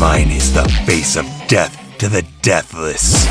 Mine is the face of death to the deathless.